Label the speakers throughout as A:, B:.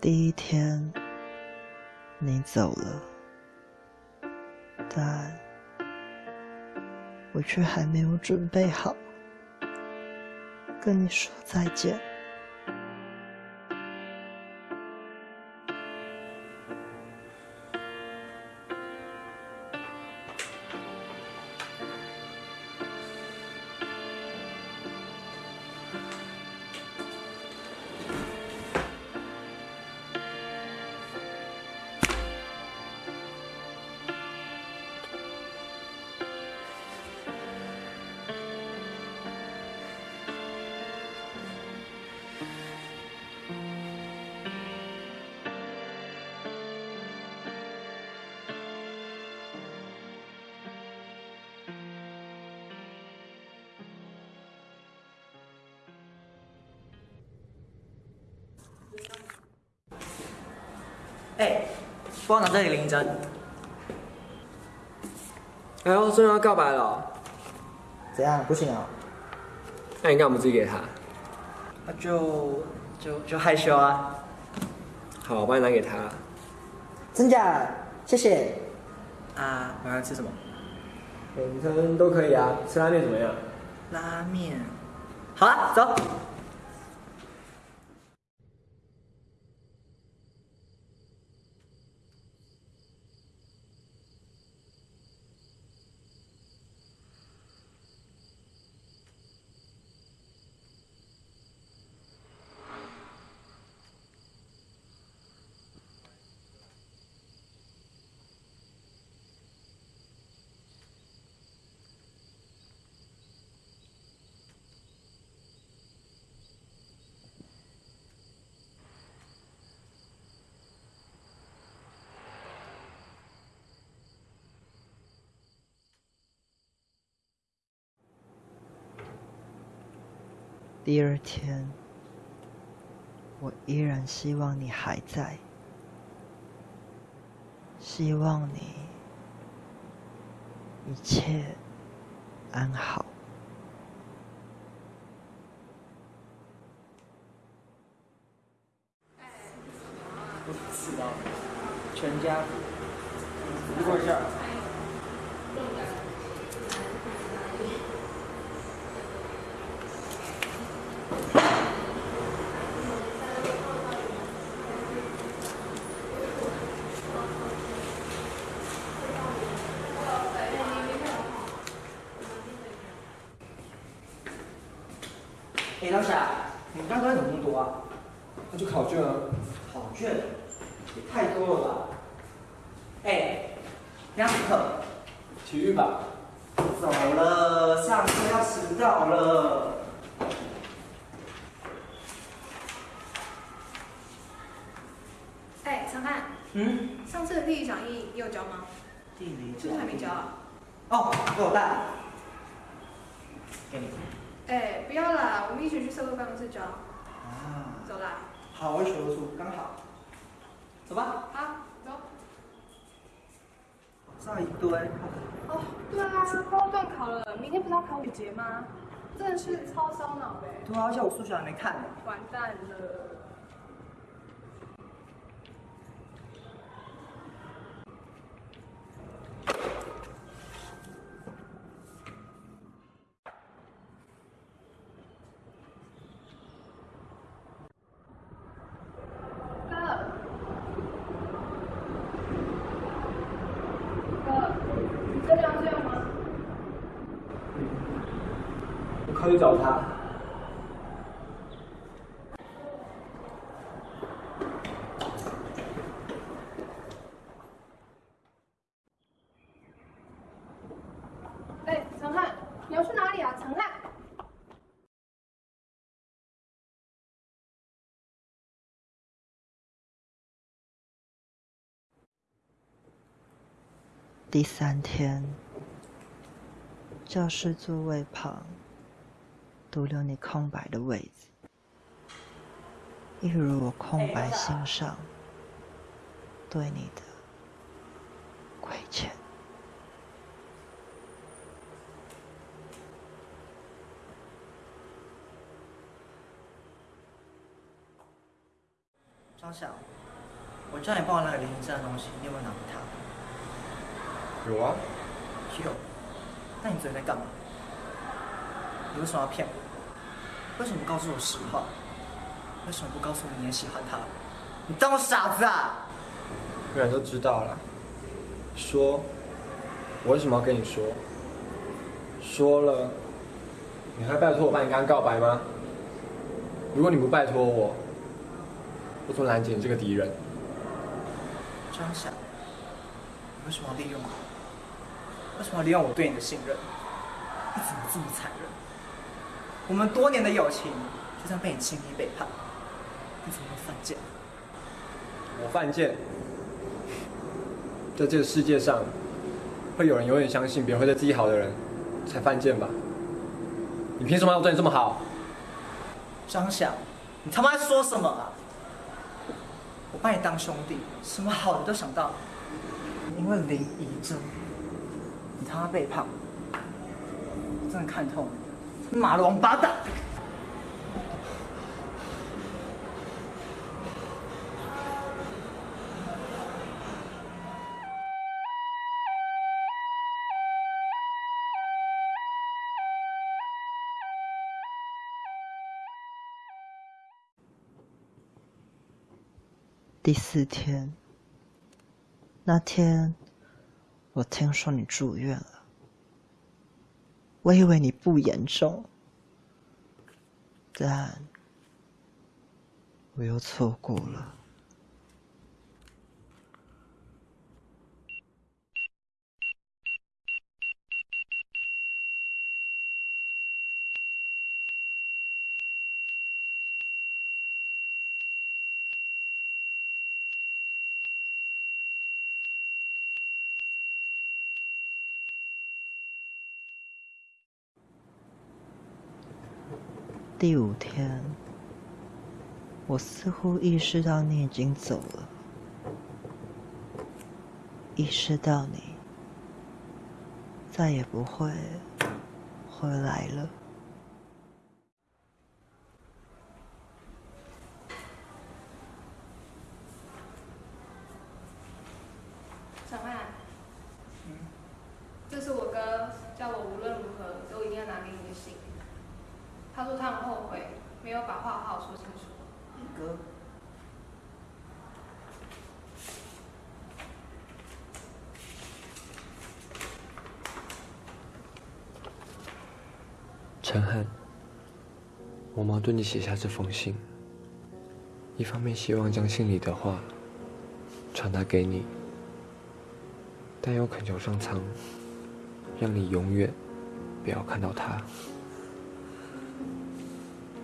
A: 第一天，你走了，但我却还没有准备好。跟你说再见。
B: 哎，帮我拿这里领针。
C: 哎呦，终于要告白了，
B: 怎样？不行啊？
C: 那你干嘛不自己给他？
B: 那就就就害羞啊。
C: 好，我帮你拿给他。
B: 真假？谢谢。啊，晚上吃什么？
C: 午餐都可以啊，吃拉面怎么样？
B: 拉面。好啊，走。
A: 第二天，我依然希望你还在，希望你一切安好。
B: 不知道，全家福，过一下。哎，老夏，你刚刚怎么那么多啊？
C: 那就考卷啊。
B: 考卷也太多了吧？哎，哪堂课？
C: 体育吧。
B: 走了，上课要迟到了。
D: 哎，陈汉，
B: 嗯，
D: 上次的地理讲义你有交吗？
B: 地理
D: 是不是还没交啊？
B: 哦，给我带。
D: 哎，不要啦，我们一起去社会办公室交。
B: 啊。
D: 走啦。
B: 好，我数得出，刚好。走吧。
D: 好，走。
B: 上一堆。
D: 哦，对啊，快要断考了，明天不是要考五节吗？真的是超烧脑的。
B: 对啊，而且我数学还没看呢。
D: 完蛋了。哥，哥，你真的要这样吗？
C: 我考虑找他。
D: 哎，陈汉，你要去哪里啊？陈汉。
A: 第三天，教室座位旁独留你空白的位置，一如我空白心上对你的亏欠。
B: 张晓，我叫你帮我拿个林证的东西，你有没有拿给他？
C: 有啊，
B: 有。那你昨天在干嘛？你为什么要骗我？为什么告诉我实话？为什么不告诉我你也喜欢他？你当我傻子啊？
C: 不然都知道了。说，我为什么要跟你说？说了，你还拜托我帮你跟他告白吗？如果你不拜托我，我怎么拦截你这个敌人？
B: 张晓，你为什么要利用我？为什么要利用我对你的信任？你怎么这么残忍？我们多年的友情就这样被你轻易背叛，你怎么会犯贱？
C: 我犯贱，在这个世界上，会有人永远相信别人会对自己好的人才犯贱吧？你凭什么要我对你这么好？
B: 张晓，你他妈在说什么啊？我把你当兄弟，什么好的都想到，因为林怡珍，你他妈背叛我，真的看透你，妈的王八蛋！
A: 第四天，那天我听说你住院了，我以为你不严重，但我又错过了。第五天，我似乎意识到你已经走了，意识到你再也不会回来了。
D: 小曼，这是我哥叫我无论如何都一定要拿给你的信。他说他很后悔没有把话好好说清楚。
B: 你哥，
C: 陈汉，我矛盾地写下这封信，一方面希望将信里的话传达给你，但又恳求上苍，让你永远不要看到他。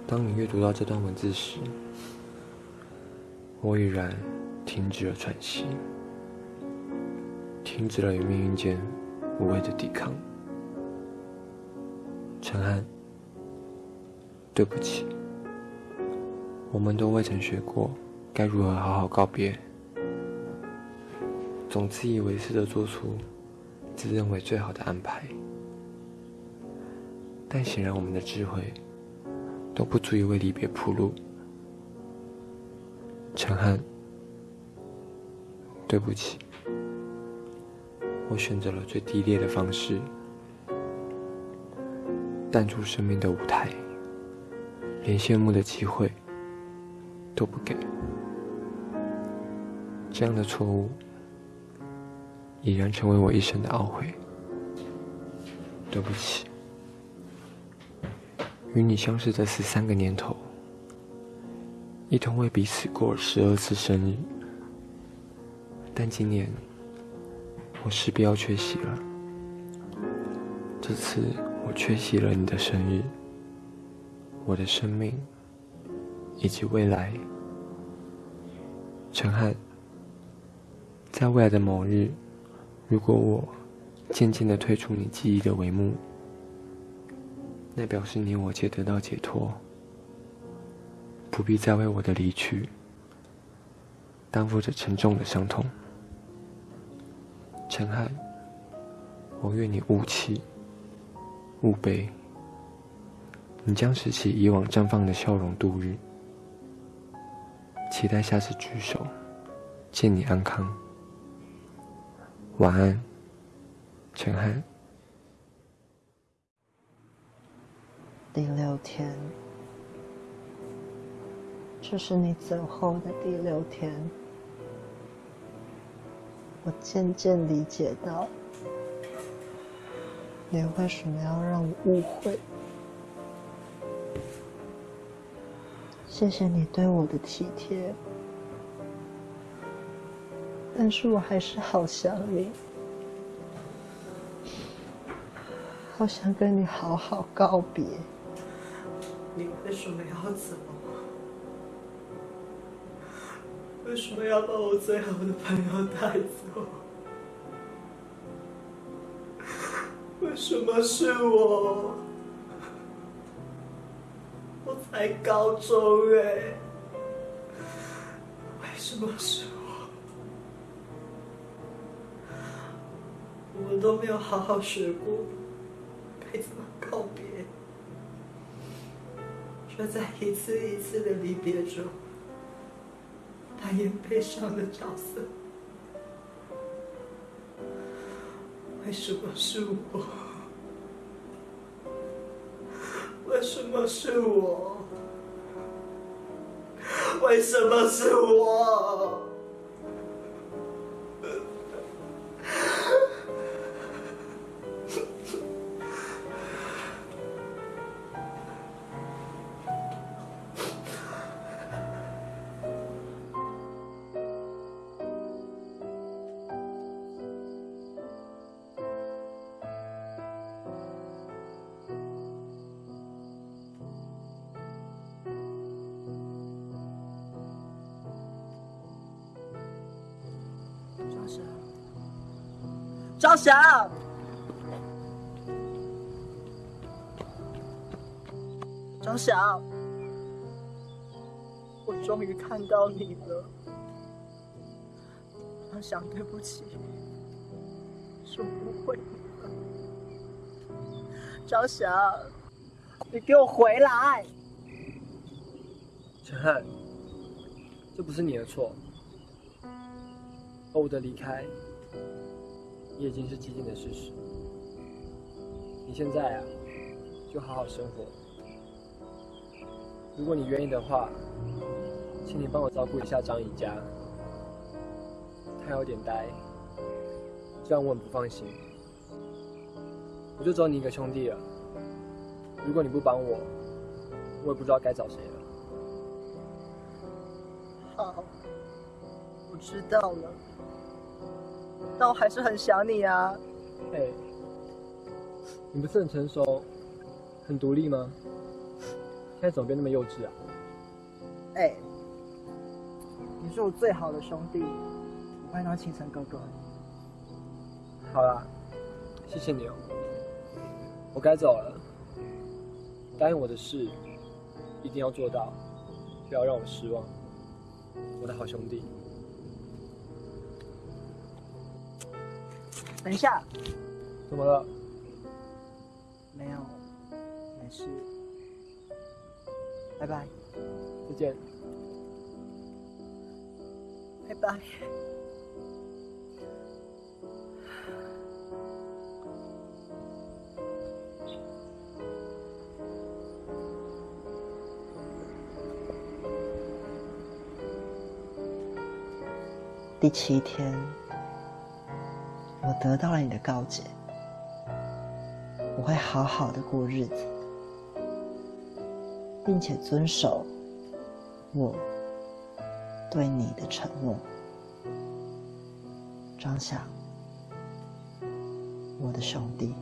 C: 当你阅读到这段文字时，我已然停止了喘息，停止了与命运间无谓的抵抗。陈汉，对不起，我们都未曾学过该如何好好告别，总自以为是的做出自认为最好的安排，但显然我们的智慧。都不足以为离别铺路，陈汉，对不起，我选择了最低劣的方式，淡出生命的舞台，连羡慕的机会都不给，这样的错误已然成为我一生的懊悔，对不起。与你相识的十三个年头，一同为彼此过了十二次生日，但今年我势必要缺席了。这次我缺席了你的生日，我的生命以及未来。陈汉，在未来的某日，如果我渐渐的退出你记忆的帷幕。那表示你我皆得到解脱，不必再为我的离去担负着沉重的伤痛。陈汉，我愿你勿气，勿悲，你将拾起以往绽放的笑容度日，期待下次聚首，见你安康。晚安，陈汉。
A: 第六天，这是你走后的第六天。我渐渐理解到，你为什么要让我误会。谢谢你对我的体贴，但是我还是好想你，好想跟你好好告别。
B: 你为什么要走？为什么要把我最好的朋友带走？为什么是我？才高中哎，为什么是我？我都没有好好学过该怎么告别。就在一次一次的离别中，扮演悲伤的角色。为什么是我？为什么是我？为什么是我？张翔，张翔，我终于看到你了。张翔，对不起，是我误会你了。张翔，你给我回来！
E: 陈汉，这不是你的错，我的离开。也已经是既定的事实。你现在啊，就好好生活。如果你愿意的话，请你帮我照顾一下张怡佳，她有点呆，这样我很不放心。我就只有你一个兄弟了，如果你不帮我，我也不知道该找谁
B: 知道了。但我还是很想你啊！
E: 哎，你不是很成熟、很独立吗？现在怎么变那么幼稚啊？
B: 哎，你是我最好的兄弟，我会当亲生哥哥。
E: 好啦，谢谢你哦。我该走了，答应我的事一定要做到，不要让我失望，我的好兄弟。
B: 等一下，
E: 怎么了？
B: 没有，没事。拜拜，
E: 再见。
B: 拜拜。
A: 第七天。我得到了你的告解，我会好好的过日子，并且遵守我对你的承诺，张翔，我的兄弟。